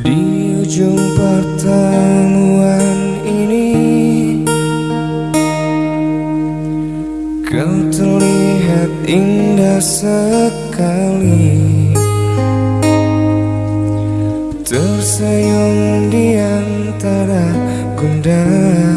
Di ujung pertemuan ini Kau terlihat indah sekali. Tersenyum di antara gundah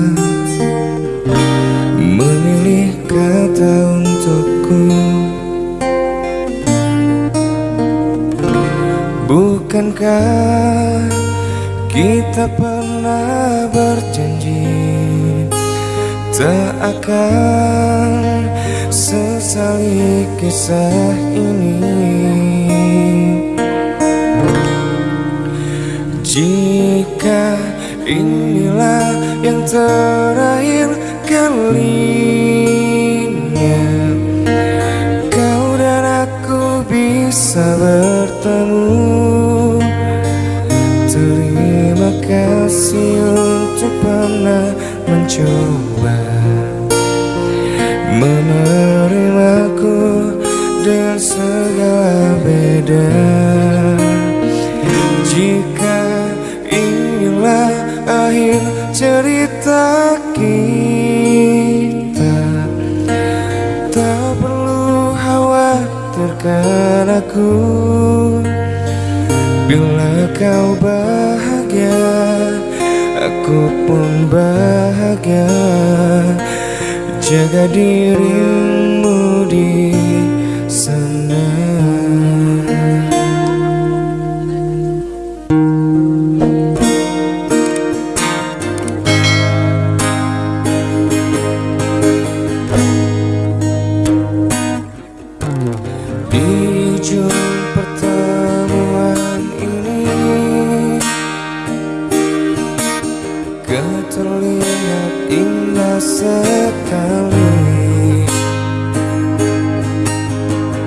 kita pernah berjanji Tak akan sesali kisah ini. Jika inilah yang terakhir kalinya Kau dan aku bisa bertemu mencoba Menerimaku dengan segala beda. Jika inilah akhir cerita kita Tak perlu khawatirkan aku. Bila kau bahagia Aku pun bahagia. Jaga dirimu di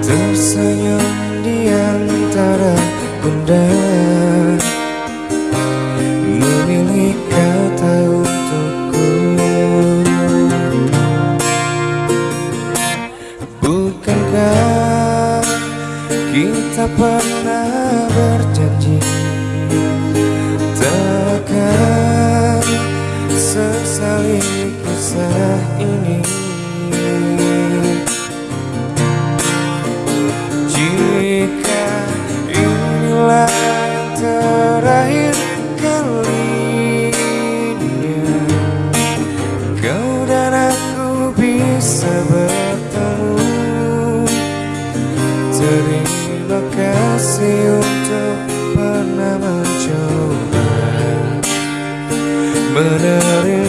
Tersenyum di antara gundah Memilih kata untukku. Bukankah kita pernah berjanji? Takkan sesali kisah ini Terima kasih untuk pernah mencoba. Menerimaku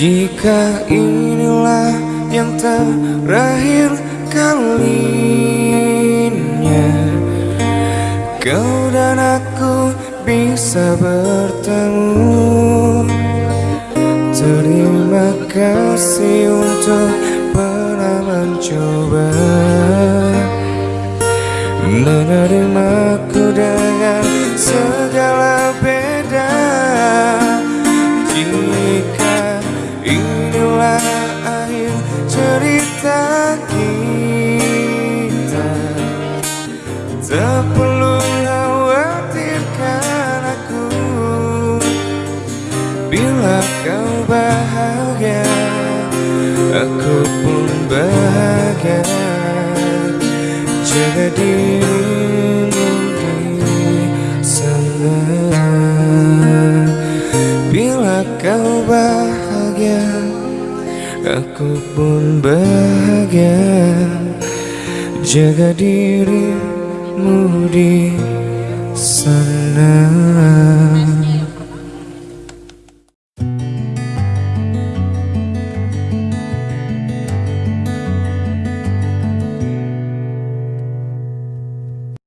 Jika inilah yang terakhir kalinya Kau dan aku bisa bertemu. Terima kasih untuk pernah mencoba. Menerimaku dengan segala beda. Jika Bila kau bahagia Aku pun bahagia. Jaga dirimu di sana. Bila kau bahagia Aku pun bahagia. Jaga dirimu di sana